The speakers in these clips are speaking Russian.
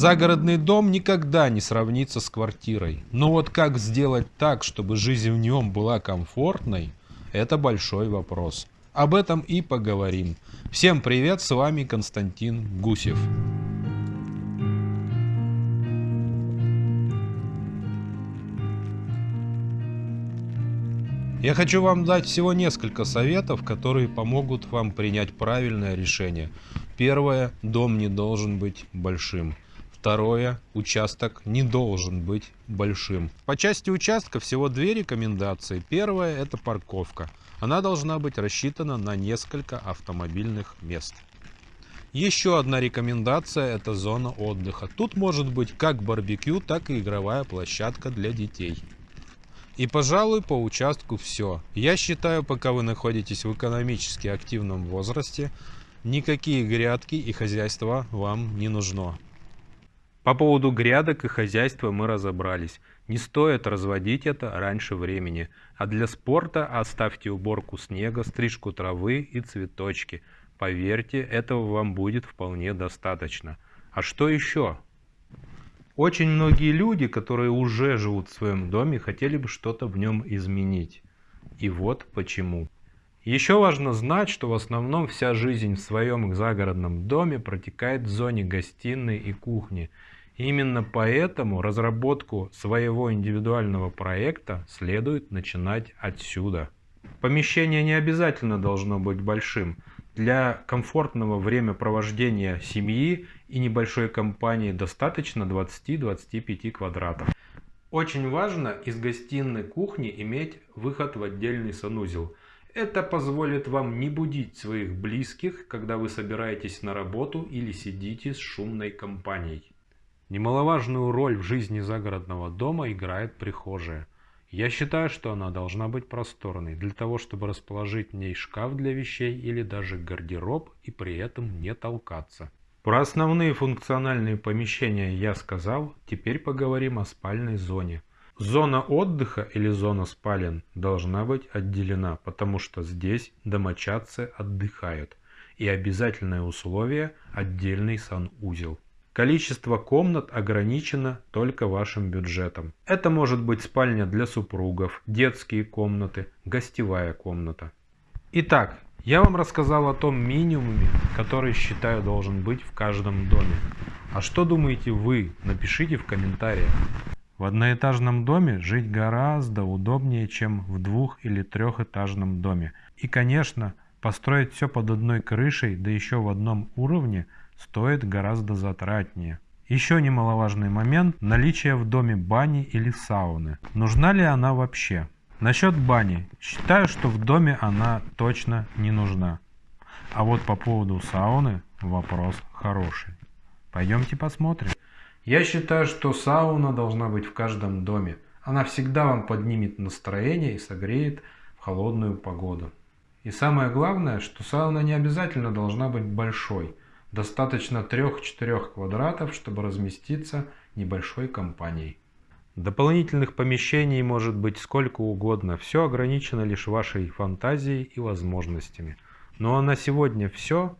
Загородный дом никогда не сравнится с квартирой. Но вот как сделать так, чтобы жизнь в нем была комфортной, это большой вопрос. Об этом и поговорим. Всем привет, с вами Константин Гусев. Я хочу вам дать всего несколько советов, которые помогут вам принять правильное решение. Первое. Дом не должен быть большим. Второе. Участок не должен быть большим. По части участка всего две рекомендации. Первое – это парковка. Она должна быть рассчитана на несколько автомобильных мест. Еще одна рекомендация – это зона отдыха. Тут может быть как барбекю, так и игровая площадка для детей. И, пожалуй, по участку все. Я считаю, пока вы находитесь в экономически активном возрасте, никакие грядки и хозяйства вам не нужно. По поводу грядок и хозяйства мы разобрались. Не стоит разводить это раньше времени. А для спорта оставьте уборку снега, стрижку травы и цветочки. Поверьте, этого вам будет вполне достаточно. А что еще? Очень многие люди, которые уже живут в своем доме, хотели бы что-то в нем изменить. И вот почему. Еще важно знать, что в основном вся жизнь в своем загородном доме протекает в зоне гостиной и кухни – Именно поэтому разработку своего индивидуального проекта следует начинать отсюда. Помещение не обязательно должно быть большим. Для комфортного времяпровождения семьи и небольшой компании достаточно 20-25 квадратов. Очень важно из гостиной кухни иметь выход в отдельный санузел. Это позволит вам не будить своих близких, когда вы собираетесь на работу или сидите с шумной компанией. Немаловажную роль в жизни загородного дома играет прихожая. Я считаю, что она должна быть просторной, для того, чтобы расположить в ней шкаф для вещей или даже гардероб и при этом не толкаться. Про основные функциональные помещения я сказал, теперь поговорим о спальной зоне. Зона отдыха или зона спален должна быть отделена, потому что здесь домочадцы отдыхают. И обязательное условие – отдельный санузел. Количество комнат ограничено только вашим бюджетом. Это может быть спальня для супругов, детские комнаты, гостевая комната. Итак, я вам рассказал о том минимуме, который считаю должен быть в каждом доме. А что думаете вы? Напишите в комментариях. В одноэтажном доме жить гораздо удобнее, чем в двух- или трехэтажном доме. И, конечно, построить все под одной крышей, да еще в одном уровне – стоит гораздо затратнее. Еще немаловажный момент – наличие в доме бани или сауны. Нужна ли она вообще? Насчет бани. Считаю, что в доме она точно не нужна. А вот по поводу сауны вопрос хороший. Пойдемте посмотрим. Я считаю, что сауна должна быть в каждом доме. Она всегда вам поднимет настроение и согреет в холодную погоду. И самое главное, что сауна не обязательно должна быть большой. Достаточно 3-4 квадратов, чтобы разместиться небольшой компанией. Дополнительных помещений может быть сколько угодно, все ограничено лишь вашей фантазией и возможностями. Ну а на сегодня все.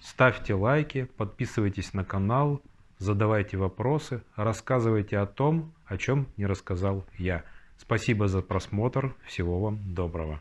Ставьте лайки, подписывайтесь на канал, задавайте вопросы, рассказывайте о том, о чем не рассказал я. Спасибо за просмотр, всего вам доброго.